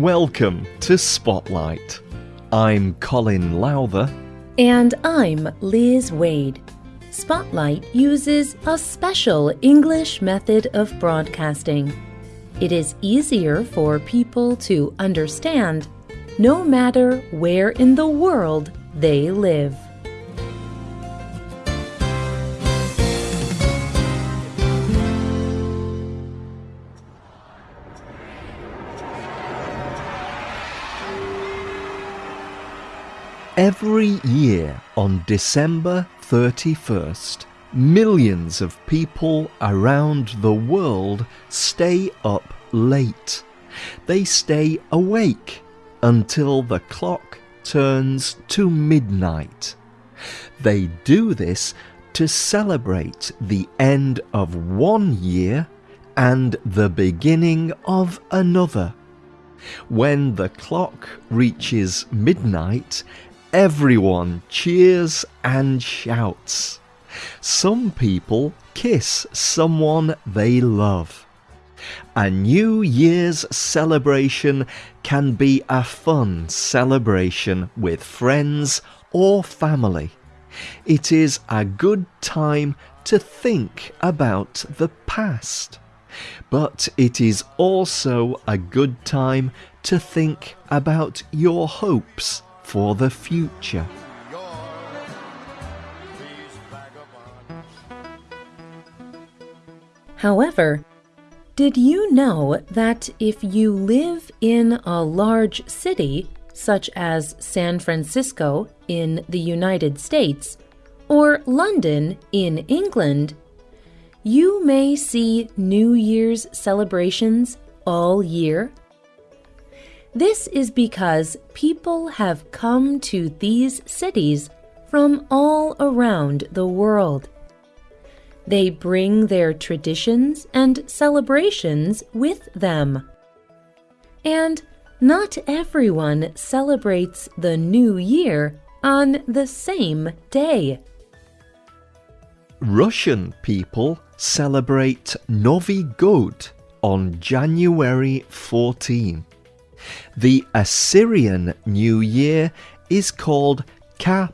Welcome to Spotlight. I'm Colin Lowther. And I'm Liz Waid. Spotlight uses a special English method of broadcasting. It is easier for people to understand no matter where in the world they live. Every year on December 31st, millions of people around the world stay up late. They stay awake until the clock turns to midnight. They do this to celebrate the end of one year and the beginning of another. When the clock reaches midnight, everyone cheers and shouts. Some people kiss someone they love. A New Year's celebration can be a fun celebration with friends or family. It is a good time to think about the past. But it is also a good time to think about your hopes for the future. However, did you know that if you live in a large city, such as San Francisco in the United States or London in England, you may see New Year's celebrations all year? This is because people have come to these cities from all around the world. They bring their traditions and celebrations with them. And not everyone celebrates the new year on the same day. Russian people celebrate Novi God on January 14. The Assyrian New Year is called Ka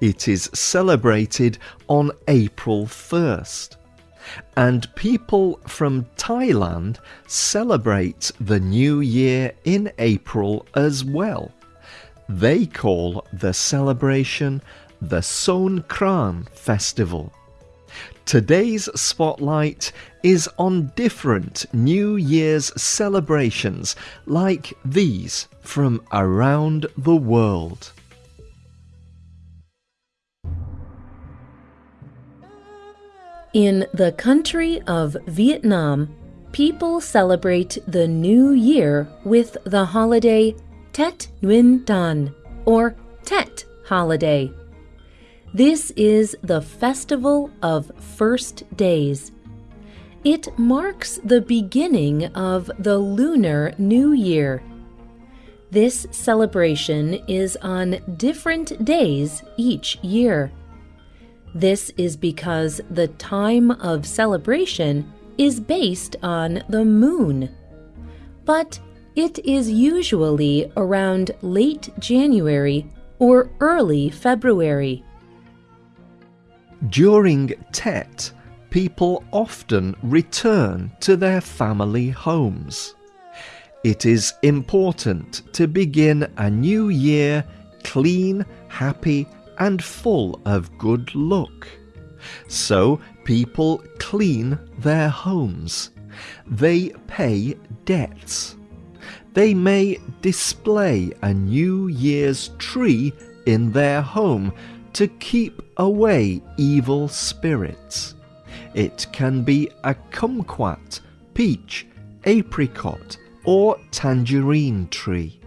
it is celebrated on April 1st. And people from Thailand celebrate the new year in April as well. They call the celebration the Songkran Festival. Today's spotlight is on different New Year's celebrations like these from around the world. In the country of Vietnam, people celebrate the New Year with the holiday Tet Nguyen Dan, or Tet holiday. This is the festival of first days. It marks the beginning of the Lunar New Year. This celebration is on different days each year. This is because the time of celebration is based on the moon. But it is usually around late January or early February. During Tet, people often return to their family homes. It is important to begin a new year clean, happy, and full of good luck. So people clean their homes. They pay debts. They may display a New Year's tree in their home to keep away evil spirits. It can be a kumquat, peach, apricot, or tangerine tree.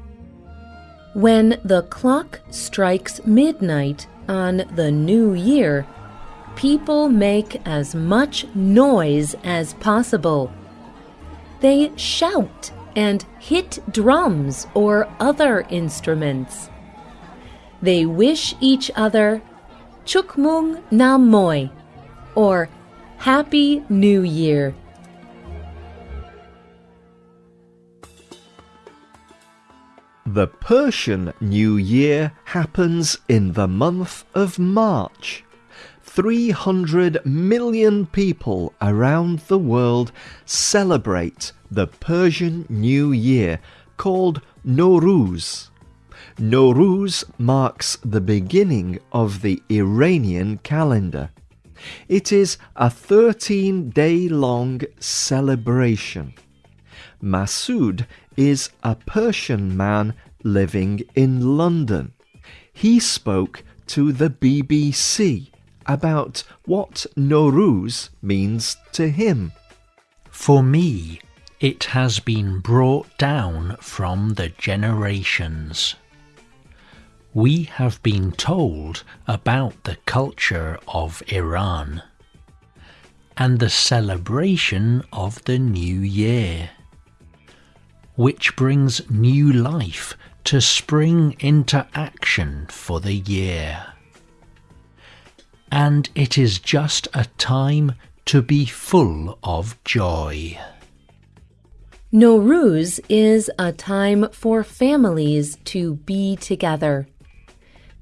When the clock strikes midnight on the new year, people make as much noise as possible. They shout and hit drums or other instruments. They wish each other Chuc Mung Nam Moi or Happy New Year. The Persian New Year happens in the month of March. 300 million people around the world celebrate the Persian New Year called Nowruz. Nowruz marks the beginning of the Iranian calendar. It is a 13 day long celebration. Masood is a Persian man living in London. He spoke to the BBC about what Nowruz means to him. For me, it has been brought down from the generations. We have been told about the culture of Iran and the celebration of the new year, which brings new life to spring into action for the year. And it is just a time to be full of joy. Nowruz is a time for families to be together.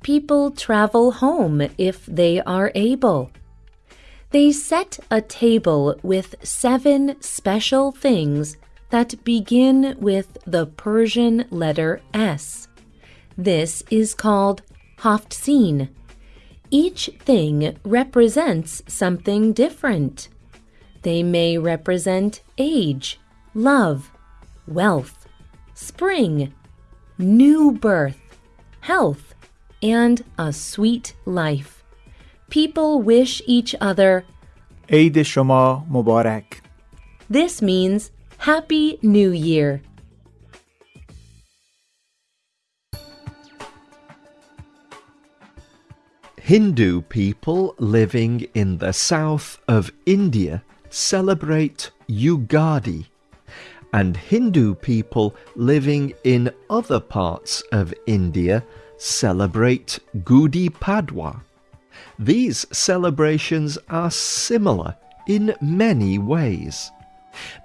People travel home if they are able. They set a table with seven special things that begin with the Persian letter S. This is called Haft-sin. Each thing represents something different. They may represent age, love, wealth, spring, new birth, health, and a sweet life. People wish each other Eid Shoma Mubarak. This means Happy New Year. Hindu people living in the south of India celebrate Ugadi, and Hindu people living in other parts of India celebrate Gudi Padwa. These celebrations are similar in many ways.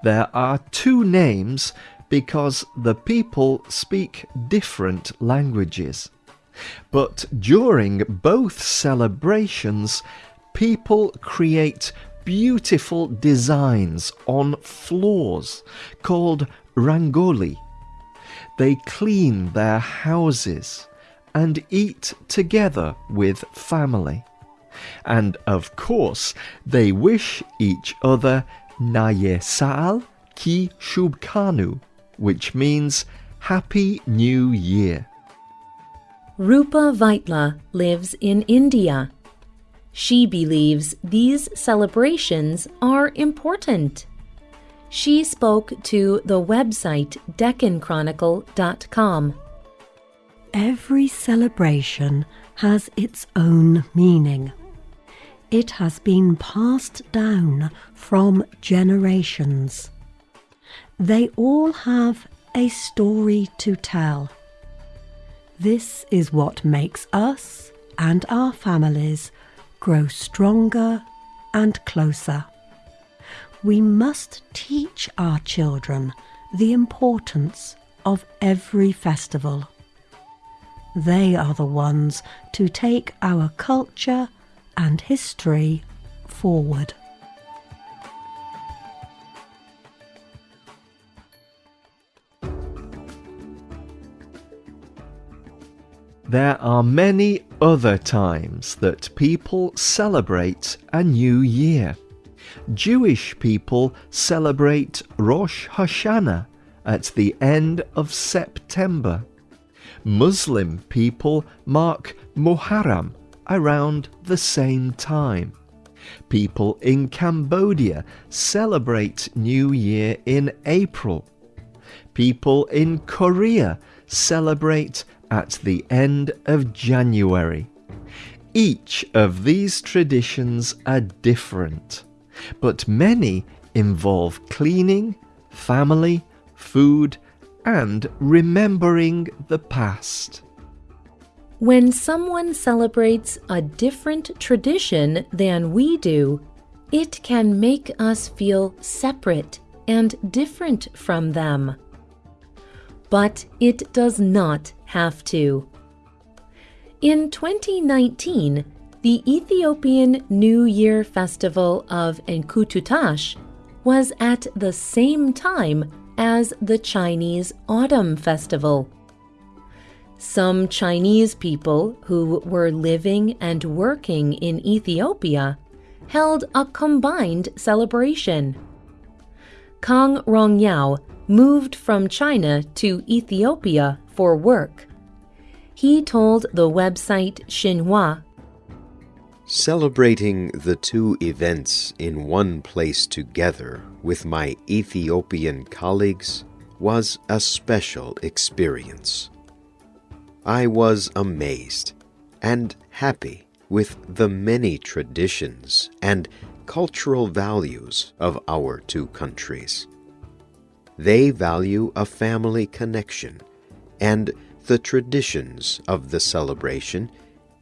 There are two names because the people speak different languages. But during both celebrations, people create beautiful designs on floors called rangoli. They clean their houses and eat together with family. And of course, they wish each other Naye Sal Ki Shubkanu, which means Happy New Year. Rupa Vaitla lives in India. She believes these celebrations are important. She spoke to the website DeccanChronicle.com. Every celebration has its own meaning. It has been passed down from generations. They all have a story to tell. This is what makes us and our families grow stronger and closer. We must teach our children the importance of every festival. They are the ones to take our culture and history forward. There are many other times that people celebrate a new year. Jewish people celebrate Rosh Hashanah at the end of September. Muslim people mark Muharram around the same time. People in Cambodia celebrate New Year in April. People in Korea celebrate at the end of January. Each of these traditions are different, but many involve cleaning, family, food, and remembering the past. When someone celebrates a different tradition than we do, it can make us feel separate and different from them. but it does not have to. In 2019, the Ethiopian New Year Festival of Enkutatash was at the same time as the Chinese Autumn Festival. Some Chinese people who were living and working in Ethiopia held a combined celebration. Kang Rongyao moved from China to Ethiopia for work. He told the website Xinhua Celebrating the two events in one place together with my Ethiopian colleagues was a special experience. I was amazed and happy with the many traditions and cultural values of our two countries. They value a family connection, and the traditions of the celebration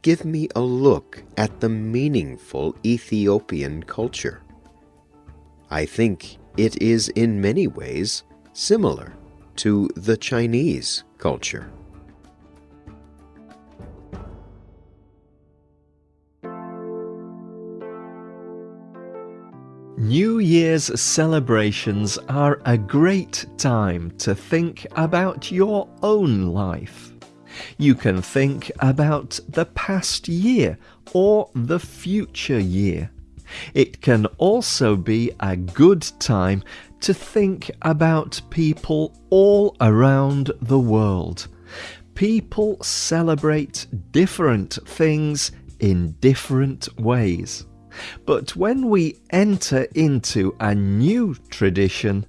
give me a look at the meaningful Ethiopian culture. I think it is in many ways similar to the Chinese culture. New Year's celebrations are a great time to think about your own life. You can think about the past year or the future year. It can also be a good time to think about people all around the world. People celebrate different things in different ways. But when we enter into a new tradition,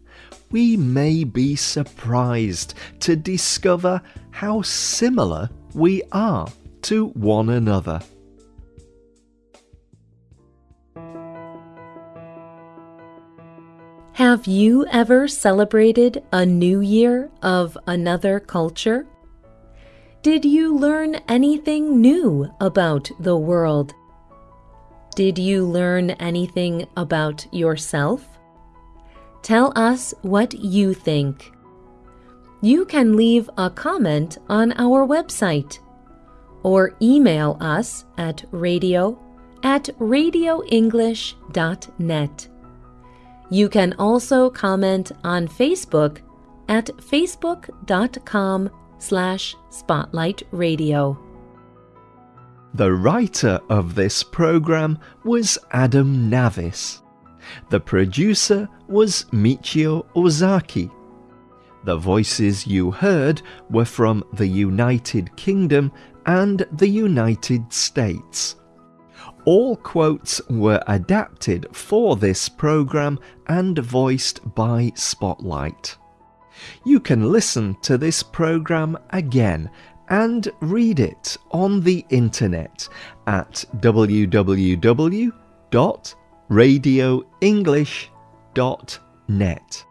we may be surprised to discover how similar we are to one another. Have you ever celebrated a new year of another culture? Did you learn anything new about the world? Did you learn anything about yourself? Tell us what you think. You can leave a comment on our website or email us at radio at radioenglish.net. You can also comment on Facebook at facebook.com slash spotlightradio. The writer of this program was Adam Navis. The producer was Michio Ozaki. The voices you heard were from the United Kingdom and the United States. All quotes were adapted for this program and voiced by Spotlight. You can listen to this program again and read it on the internet at www.radioenglish.net.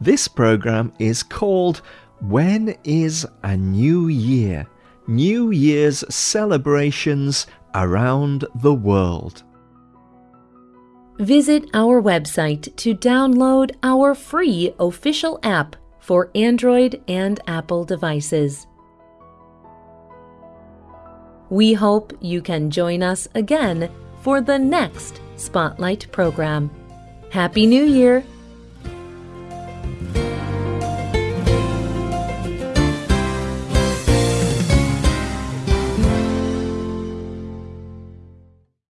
This program is called When is a New Year? New Year's celebrations around the world. Visit our website to download our free official app for Android and Apple devices. We hope you can join us again for the next Spotlight program. Happy New Year!